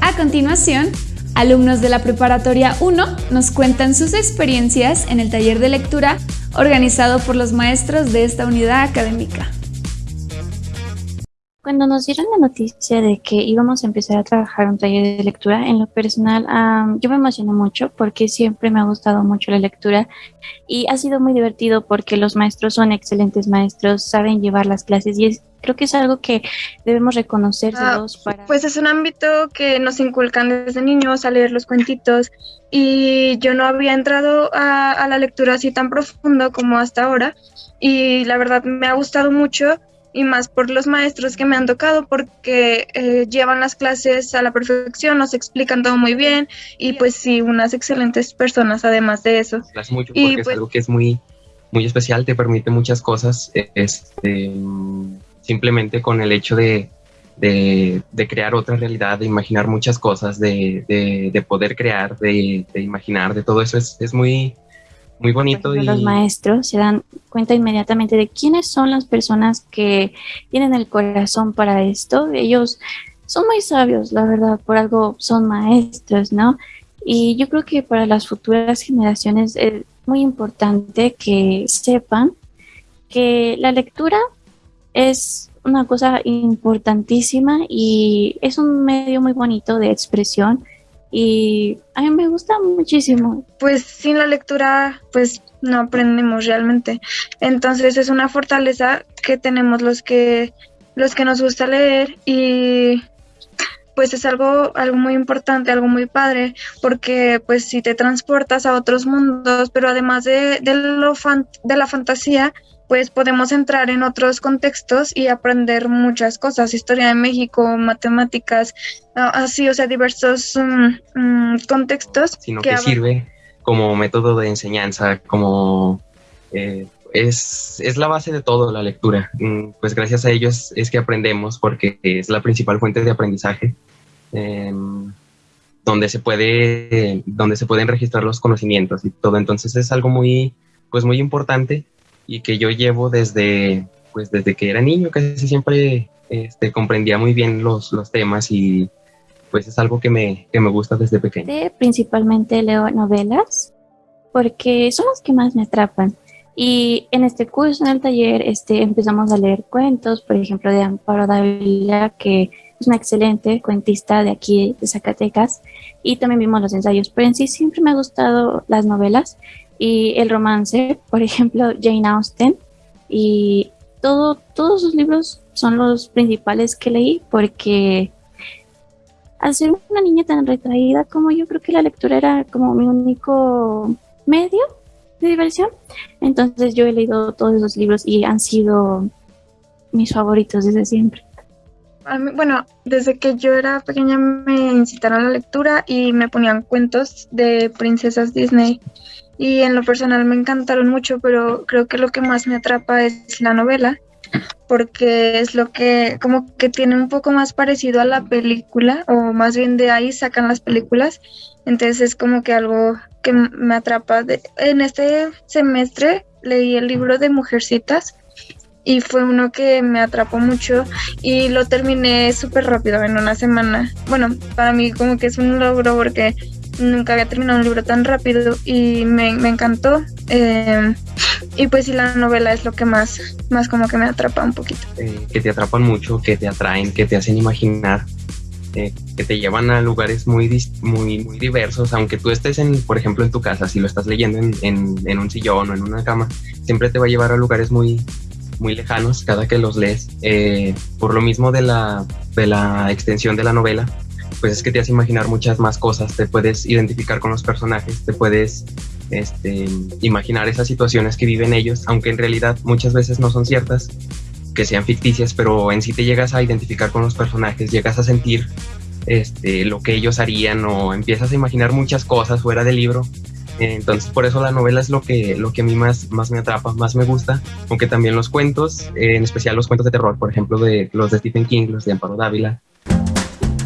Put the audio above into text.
A continuación, alumnos de la Preparatoria 1 nos cuentan sus experiencias en el taller de lectura organizado por los maestros de esta unidad académica. Cuando nos dieron la noticia de que íbamos a empezar a trabajar un taller de lectura, en lo personal yo me emocioné mucho porque siempre me ha gustado mucho la lectura y ha sido muy divertido porque los maestros son excelentes maestros, saben llevar las clases y creo que es algo que debemos reconocer ah, para... Pues es un ámbito que nos inculcan desde niños a leer los cuentitos y yo no había entrado a, a la lectura así tan profundo como hasta ahora y la verdad me ha gustado mucho y más por los maestros que me han tocado porque eh, llevan las clases a la perfección, nos explican todo muy bien y pues sí, unas excelentes personas además de eso. Gracias mucho porque es pues algo que es muy, muy especial, te permite muchas cosas, este, simplemente con el hecho de, de, crear otra realidad, de imaginar muchas cosas, de, de poder crear, de, imaginar, de todo eso es, es muy muy bonito. y... Los maestros se dan cuenta inmediatamente de quiénes son las personas que tienen el corazón para esto. Ellos son muy sabios, la verdad, por algo son maestros, ¿no? Y yo creo que para las futuras generaciones es muy importante que sepan que la lectura es una cosa importantísima y es un medio muy bonito de expresión y a mí me gusta muchísimo. Pues sin la lectura, pues no aprendemos realmente. Entonces es una fortaleza que tenemos los que los que nos gusta leer y pues es algo, algo muy importante, algo muy padre, porque pues si te transportas a otros mundos, pero además de, de, lo de la fantasía, pues podemos entrar en otros contextos y aprender muchas cosas, historia de México, matemáticas, ah, así, o sea, diversos mm, mm, contextos. Sino que, sirve como método de enseñanza, como eh, es, es, la base de todo la lectura. Mm, pues gracias a ellos es, que aprendemos porque es la principal fuente de aprendizaje. Em, donde se puede donde se pueden registrar los conocimientos y todo entonces es algo muy pues muy importante y que yo llevo desde, pues desde que era niño, casi siempre este, comprendía muy bien los, los temas y pues es algo que me, que me gusta desde pequeño. Principalmente leo novelas porque son las que más me atrapan. Y en este curso, en el taller, este, empezamos a leer cuentos, por ejemplo, de Amparo Dávila, que es una excelente cuentista de aquí, de Zacatecas, y también vimos los ensayos, pero en sí siempre me ha gustado las novelas y el romance, por ejemplo, Jane Austen, y todo, todos sus libros son los principales que leí porque al ser una niña tan retraída como yo creo que la lectura era como mi único medio de diversión, entonces yo he leído todos esos libros y han sido mis favoritos desde siempre. bueno, desde que yo era pequeña me incitaron a la lectura y me ponían cuentos de princesas Disney y en lo personal me encantaron mucho, pero creo que lo que más me atrapa es la novela, porque es lo que como que tiene un poco más parecido a la película, o más bien de ahí sacan las películas, entonces es como que algo que me atrapa. en este semestre leí el libro de Mujercitas y fue uno que me atrapó mucho y lo terminé súper rápido en una semana. Bueno, para mí como que es un logro porque nunca había terminado un libro tan rápido y me, encantó. Eh, y pues sí, la novela es lo que más, más como que me atrapa un poquito. Eh, que te atrapan mucho, que te atraen, que te hacen imaginar, eh, que te llevan a lugares muy, muy, muy diversos, aunque tú estés, en, por ejemplo, en tu casa, si lo estás leyendo en, en, un sillón o en una cama, siempre te va a llevar a lugares muy, muy lejanos cada que los lees. por lo mismo de la, de la extensión de la novela, pues es que te hace imaginar muchas más cosas, te puedes identificar con los personajes, te puedes este, imaginar esas situaciones que viven ellos, aunque en realidad muchas veces no son ciertas, que sean ficticias, pero en sí te llegas a identificar con los personajes, llegas a sentir este, lo que ellos harían o empiezas a imaginar muchas cosas fuera del libro. Entonces por eso la novela es lo que, lo que a mí más, más me atrapa, más me gusta, aunque también los cuentos, en especial los cuentos de terror, por ejemplo de los de Stephen King, los de Amparo Dávila,